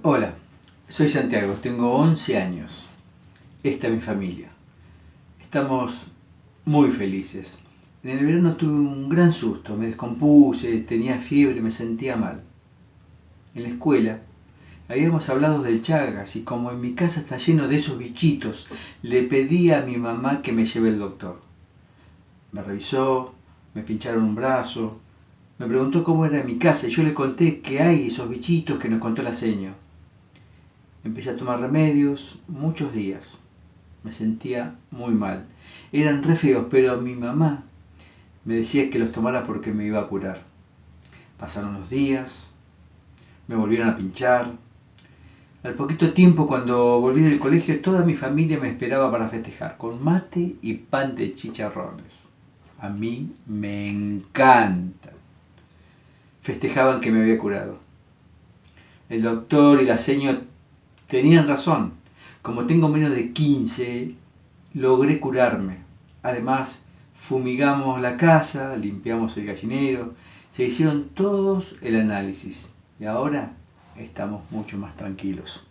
Hola, soy Santiago, tengo 11 años. Esta es mi familia. Estamos muy felices. En el verano tuve un gran susto, me descompuse, tenía fiebre, me sentía mal. En la escuela habíamos hablado del Chagas y como en mi casa está lleno de esos bichitos, le pedí a mi mamá que me lleve el doctor. Me revisó, me pincharon un brazo, me preguntó cómo era mi casa y yo le conté que hay esos bichitos que nos contó la seño. Empecé a tomar remedios muchos días. Me sentía muy mal. Eran re pero mi mamá me decía que los tomara porque me iba a curar. Pasaron los días, me volvieron a pinchar. Al poquito tiempo, cuando volví del colegio, toda mi familia me esperaba para festejar, con mate y pan de chicharrones. A mí me encantan. Festejaban que me había curado. El doctor y la señora Tenían razón. Como tengo menos de 15, logré curarme. Además, fumigamos la casa, limpiamos el gallinero, se hicieron todos el análisis y ahora estamos mucho más tranquilos.